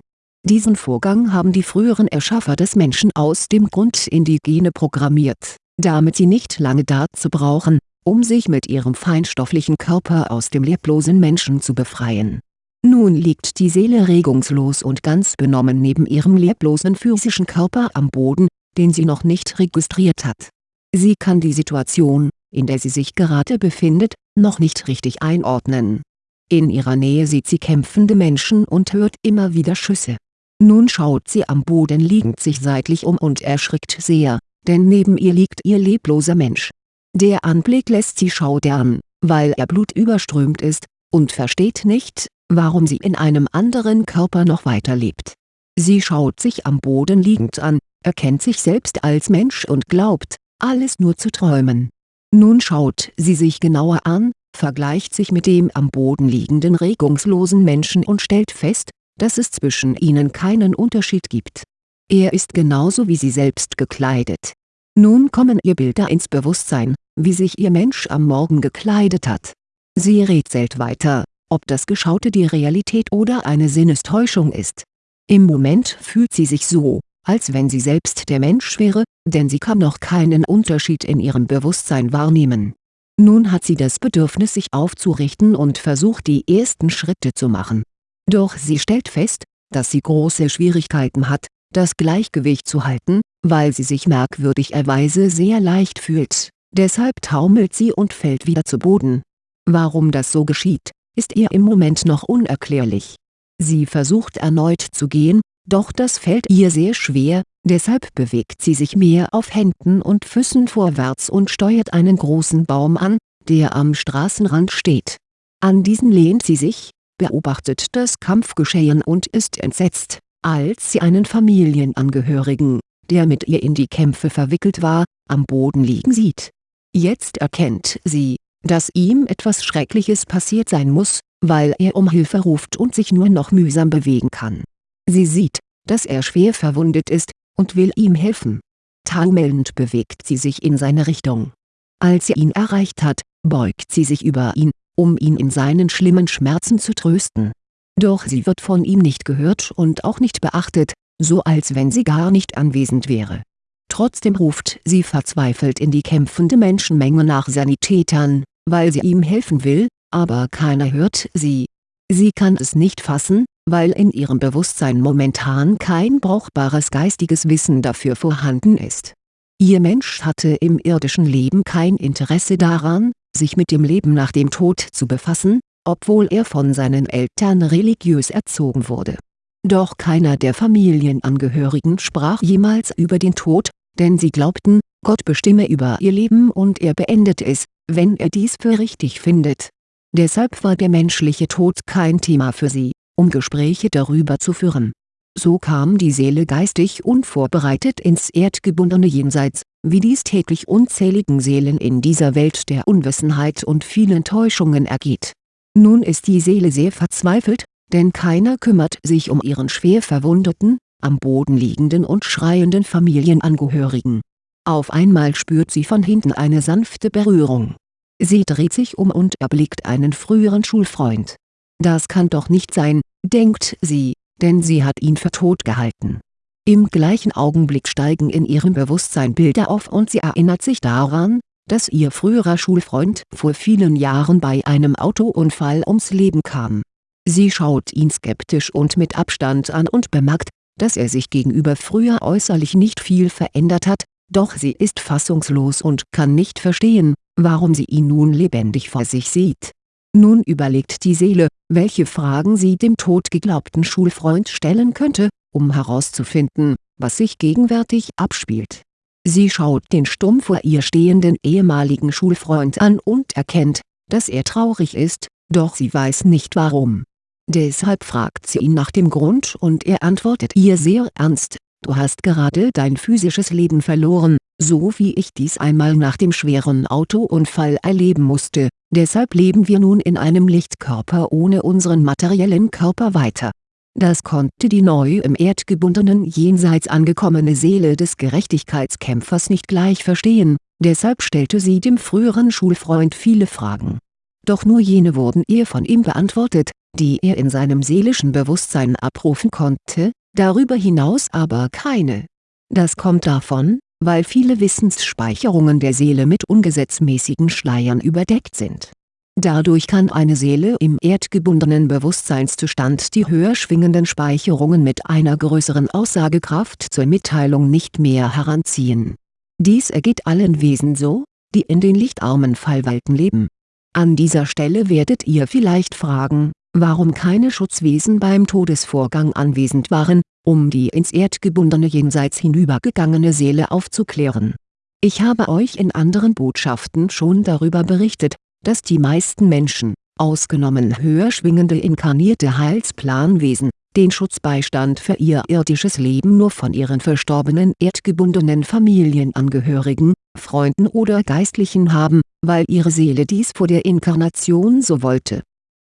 Diesen Vorgang haben die früheren Erschaffer des Menschen aus dem Grund in die Gene programmiert, damit sie nicht lange dazu brauchen, um sich mit ihrem feinstofflichen Körper aus dem leblosen Menschen zu befreien. Nun liegt die Seele regungslos und ganz benommen neben ihrem leblosen physischen Körper am Boden, den sie noch nicht registriert hat Sie kann die Situation, in der sie sich gerade befindet, noch nicht richtig einordnen. In ihrer Nähe sieht sie kämpfende Menschen und hört immer wieder Schüsse. Nun schaut sie am Boden liegend sich seitlich um und erschrickt sehr, denn neben ihr liegt ihr lebloser Mensch. Der Anblick lässt sie schaudern, weil er blutüberströmt ist, und versteht nicht, warum sie in einem anderen Körper noch weiterlebt. Sie schaut sich am Boden liegend an, erkennt sich selbst als Mensch und glaubt, alles nur zu träumen. Nun schaut sie sich genauer an, vergleicht sich mit dem am Boden liegenden regungslosen Menschen und stellt fest, dass es zwischen ihnen keinen Unterschied gibt. Er ist genauso wie sie selbst gekleidet. Nun kommen ihr Bilder ins Bewusstsein, wie sich ihr Mensch am Morgen gekleidet hat. Sie rätselt weiter, ob das Geschaute die Realität oder eine Sinnestäuschung ist. Im Moment fühlt sie sich so, als wenn sie selbst der Mensch wäre, denn sie kann noch keinen Unterschied in ihrem Bewusstsein wahrnehmen. Nun hat sie das Bedürfnis sich aufzurichten und versucht die ersten Schritte zu machen. Doch sie stellt fest, dass sie große Schwierigkeiten hat, das Gleichgewicht zu halten, weil sie sich merkwürdigerweise sehr leicht fühlt, deshalb taumelt sie und fällt wieder zu Boden. Warum das so geschieht, ist ihr im Moment noch unerklärlich. Sie versucht erneut zu gehen, doch das fällt ihr sehr schwer, deshalb bewegt sie sich mehr auf Händen und Füßen vorwärts und steuert einen großen Baum an, der am Straßenrand steht. An diesen lehnt sie sich, beobachtet das Kampfgeschehen und ist entsetzt, als sie einen Familienangehörigen, der mit ihr in die Kämpfe verwickelt war, am Boden liegen sieht. Jetzt erkennt sie, dass ihm etwas Schreckliches passiert sein muss, weil er um Hilfe ruft und sich nur noch mühsam bewegen kann Sie sieht, dass er schwer verwundet ist, und will ihm helfen. Taumelnd bewegt sie sich in seine Richtung. Als sie ihn erreicht hat, beugt sie sich über ihn, um ihn in seinen schlimmen Schmerzen zu trösten. Doch sie wird von ihm nicht gehört und auch nicht beachtet, so als wenn sie gar nicht anwesend wäre. Trotzdem ruft sie verzweifelt in die kämpfende Menschenmenge nach Sanitätern, weil sie ihm helfen will, aber keiner hört sie. Sie kann es nicht fassen, weil in ihrem Bewusstsein momentan kein brauchbares geistiges Wissen dafür vorhanden ist. Ihr Mensch hatte im irdischen Leben kein Interesse daran, sich mit dem Leben nach dem Tod zu befassen, obwohl er von seinen Eltern religiös erzogen wurde. Doch keiner der Familienangehörigen sprach jemals über den Tod, denn sie glaubten, Gott bestimme über ihr Leben und er beendet es, wenn er dies für richtig findet. Deshalb war der menschliche Tod kein Thema für sie, um Gespräche darüber zu führen. So kam die Seele geistig unvorbereitet ins erdgebundene Jenseits, wie dies täglich unzähligen Seelen in dieser Welt der Unwissenheit und vielen Täuschungen ergeht. Nun ist die Seele sehr verzweifelt, denn keiner kümmert sich um ihren schwer verwundeten, am Boden liegenden und schreienden Familienangehörigen. Auf einmal spürt sie von hinten eine sanfte Berührung. Sie dreht sich um und erblickt einen früheren Schulfreund. Das kann doch nicht sein, denkt sie, denn sie hat ihn für tot gehalten. Im gleichen Augenblick steigen in ihrem Bewusstsein Bilder auf und sie erinnert sich daran, dass ihr früherer Schulfreund vor vielen Jahren bei einem Autounfall ums Leben kam. Sie schaut ihn skeptisch und mit Abstand an und bemerkt, dass er sich gegenüber früher äußerlich nicht viel verändert hat, doch sie ist fassungslos und kann nicht verstehen, warum sie ihn nun lebendig vor sich sieht. Nun überlegt die Seele, welche Fragen sie dem totgeglaubten Schulfreund stellen könnte, um herauszufinden, was sich gegenwärtig abspielt. Sie schaut den stumm vor ihr stehenden ehemaligen Schulfreund an und erkennt, dass er traurig ist, doch sie weiß nicht warum. Deshalb fragt sie ihn nach dem Grund und er antwortet ihr sehr ernst, du hast gerade dein physisches Leben verloren, so wie ich dies einmal nach dem schweren Autounfall erleben musste, deshalb leben wir nun in einem Lichtkörper ohne unseren materiellen Körper weiter. Das konnte die neu im erdgebundenen Jenseits angekommene Seele des Gerechtigkeitskämpfers nicht gleich verstehen, deshalb stellte sie dem früheren Schulfreund viele Fragen. Doch nur jene wurden ihr von ihm beantwortet, die er in seinem seelischen Bewusstsein abrufen konnte, darüber hinaus aber keine. Das kommt davon, weil viele Wissensspeicherungen der Seele mit ungesetzmäßigen Schleiern überdeckt sind. Dadurch kann eine Seele im erdgebundenen Bewusstseinszustand die höher schwingenden Speicherungen mit einer größeren Aussagekraft zur Mitteilung nicht mehr heranziehen. Dies ergeht allen Wesen so, die in den lichtarmen Fallwelten leben. An dieser Stelle werdet ihr vielleicht fragen, warum keine Schutzwesen beim Todesvorgang anwesend waren, um die ins erdgebundene Jenseits hinübergegangene Seele aufzuklären. Ich habe euch in anderen Botschaften schon darüber berichtet, dass die meisten Menschen, ausgenommen höher schwingende inkarnierte Heilsplanwesen, den Schutzbeistand für ihr irdisches Leben nur von ihren verstorbenen erdgebundenen Familienangehörigen, Freunden oder Geistlichen haben, weil ihre Seele dies vor der Inkarnation so wollte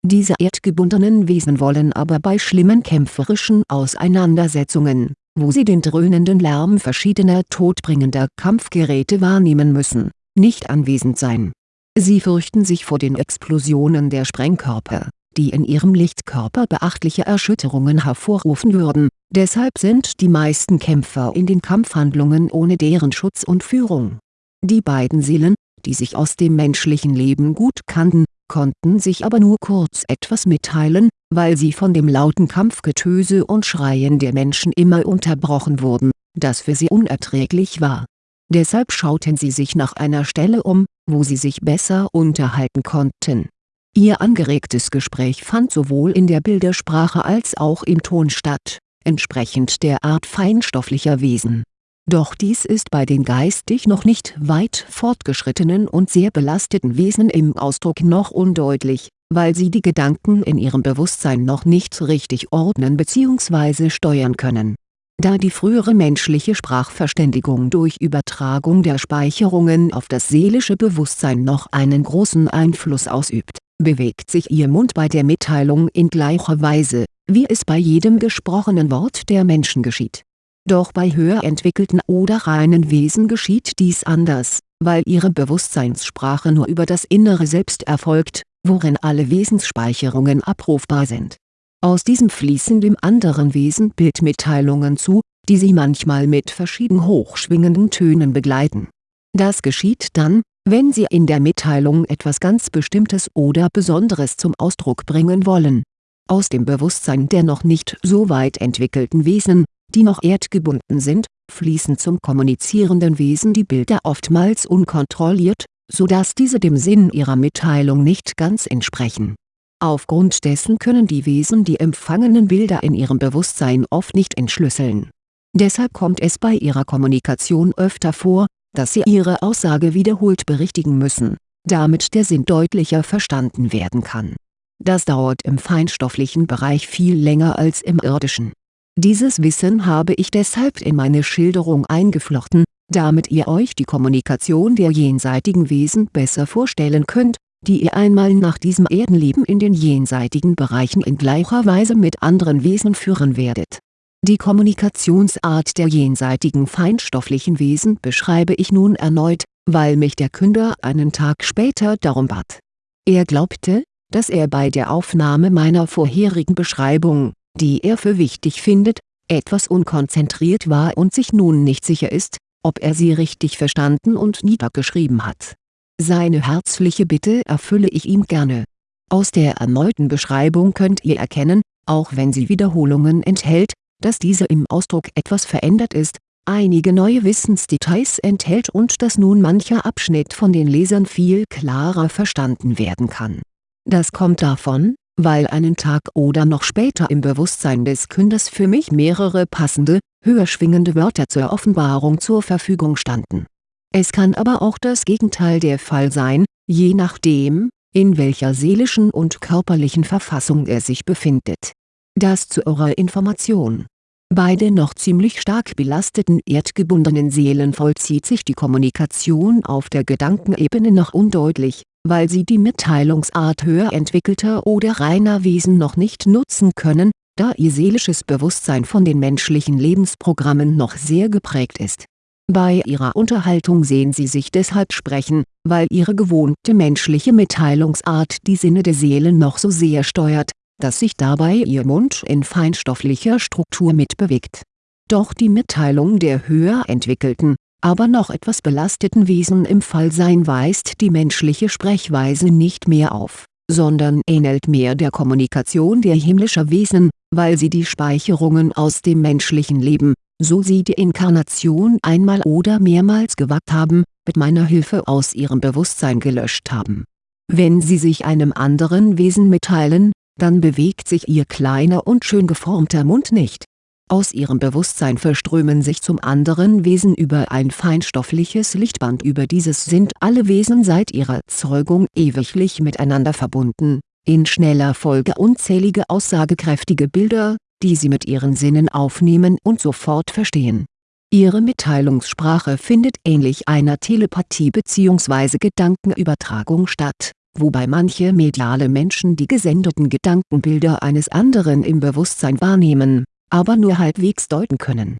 diese erdgebundenen Wesen wollen aber bei schlimmen kämpferischen Auseinandersetzungen, wo sie den dröhnenden Lärm verschiedener todbringender Kampfgeräte wahrnehmen müssen, nicht anwesend sein. Sie fürchten sich vor den Explosionen der Sprengkörper, die in ihrem Lichtkörper beachtliche Erschütterungen hervorrufen würden, deshalb sind die meisten Kämpfer in den Kampfhandlungen ohne deren Schutz und Führung. Die beiden Seelen, die sich aus dem menschlichen Leben gut kannten, konnten sich aber nur kurz etwas mitteilen, weil sie von dem lauten Kampfgetöse und Schreien der Menschen immer unterbrochen wurden, das für sie unerträglich war. Deshalb schauten sie sich nach einer Stelle um, wo sie sich besser unterhalten konnten. Ihr angeregtes Gespräch fand sowohl in der Bildersprache als auch im Ton statt, entsprechend der Art feinstofflicher Wesen doch dies ist bei den geistig noch nicht weit fortgeschrittenen und sehr belasteten Wesen im Ausdruck noch undeutlich, weil sie die Gedanken in ihrem Bewusstsein noch nicht richtig ordnen bzw. steuern können. Da die frühere menschliche Sprachverständigung durch Übertragung der Speicherungen auf das seelische Bewusstsein noch einen großen Einfluss ausübt, bewegt sich ihr Mund bei der Mitteilung in gleicher Weise, wie es bei jedem gesprochenen Wort der Menschen geschieht doch bei höher entwickelten oder reinen Wesen geschieht dies anders, weil ihre Bewusstseinssprache nur über das innere Selbst erfolgt, worin alle Wesensspeicherungen abrufbar sind. Aus diesem fließen dem anderen Wesen Bildmitteilungen zu, die sie manchmal mit verschieden hochschwingenden Tönen begleiten. Das geschieht dann, Wenn Sie in der Mitteilung etwas ganz Bestimmtes oder Besonderes zum Ausdruck bringen wollen. Aus dem Bewusstsein der noch nicht so weit entwickelten Wesen, die noch erdgebunden sind, fließen zum kommunizierenden Wesen die Bilder oftmals unkontrolliert, so dass diese dem Sinn ihrer Mitteilung nicht ganz entsprechen. Aufgrund dessen können die Wesen die empfangenen Bilder in ihrem Bewusstsein oft nicht entschlüsseln. Deshalb kommt es bei ihrer Kommunikation öfter vor, dass sie ihre Aussage wiederholt berichtigen müssen, damit der Sinn deutlicher verstanden werden kann. Das dauert im feinstofflichen Bereich viel länger als im irdischen. Dieses Wissen habe ich deshalb in meine Schilderung eingeflochten, damit ihr euch die Kommunikation der jenseitigen Wesen besser vorstellen könnt, die ihr einmal nach diesem Erdenleben in den jenseitigen Bereichen in gleicher Weise mit anderen Wesen führen werdet die Kommunikationsart der jenseitigen feinstofflichen Wesen beschreibe ich nun erneut, weil mich der Künder einen Tag später darum bat. Er glaubte, dass er bei der Aufnahme meiner vorherigen Beschreibung, die er für wichtig findet, etwas unkonzentriert war und sich nun nicht sicher ist, ob er sie richtig verstanden und niedergeschrieben hat. Seine herzliche Bitte erfülle ich ihm gerne. Aus der erneuten Beschreibung könnt ihr erkennen, auch wenn sie Wiederholungen enthält, dass diese im Ausdruck etwas verändert ist, einige neue Wissensdetails enthält und dass nun mancher Abschnitt von den Lesern viel klarer verstanden werden kann. Das kommt davon, weil einen Tag oder noch später im Bewusstsein des Künders für mich mehrere passende, höher schwingende Wörter zur Offenbarung zur Verfügung standen. Es kann aber auch das Gegenteil der Fall sein, je nachdem, in welcher seelischen und körperlichen Verfassung er sich befindet das zu eurer Information. Bei den noch ziemlich stark belasteten erdgebundenen Seelen vollzieht sich die Kommunikation auf der Gedankenebene noch undeutlich, weil sie die Mitteilungsart höher entwickelter oder reiner Wesen noch nicht nutzen können, da ihr seelisches Bewusstsein von den menschlichen Lebensprogrammen noch sehr geprägt ist. Bei ihrer Unterhaltung sehen sie sich deshalb sprechen, weil ihre gewohnte menschliche Mitteilungsart die Sinne der Seelen noch so sehr steuert, dass sich dabei ihr Mund in feinstofflicher Struktur mitbewegt. Doch die Mitteilung der höher entwickelten, aber noch etwas belasteten Wesen im Fallsein weist die menschliche Sprechweise nicht mehr auf, sondern ähnelt mehr der Kommunikation der himmlischer Wesen, weil sie die Speicherungen aus dem menschlichen Leben, so sie die Inkarnation einmal oder mehrmals gewagt haben, mit meiner Hilfe aus ihrem Bewusstsein gelöscht haben. Wenn sie sich einem anderen Wesen mitteilen, dann bewegt sich ihr kleiner und schön geformter Mund nicht. Aus ihrem Bewusstsein verströmen sich zum anderen Wesen über ein feinstoffliches Lichtband über dieses sind alle Wesen seit ihrer Zeugung ewiglich miteinander verbunden, in schneller Folge unzählige aussagekräftige Bilder, die sie mit ihren Sinnen aufnehmen und sofort verstehen. Ihre Mitteilungssprache findet ähnlich einer Telepathie bzw. Gedankenübertragung statt wobei manche mediale Menschen die gesendeten Gedankenbilder eines anderen im Bewusstsein wahrnehmen, aber nur halbwegs deuten können.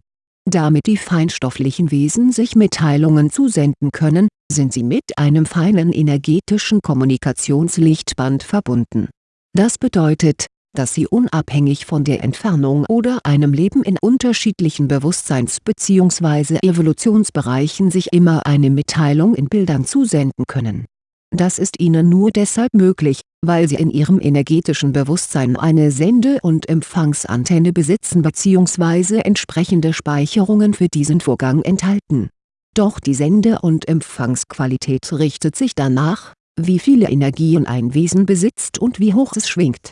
Damit die feinstofflichen Wesen sich Mitteilungen zusenden können, sind sie mit einem feinen energetischen Kommunikationslichtband verbunden. Das bedeutet, dass sie unabhängig von der Entfernung oder einem Leben in unterschiedlichen Bewusstseins- bzw. Evolutionsbereichen sich immer eine Mitteilung in Bildern zusenden können das ist ihnen nur deshalb möglich, weil sie in ihrem energetischen Bewusstsein eine Sende- und Empfangsantenne besitzen bzw. entsprechende Speicherungen für diesen Vorgang enthalten. Doch die Sende- und Empfangsqualität richtet sich danach, wie viele Energien ein Wesen besitzt und wie hoch es schwingt.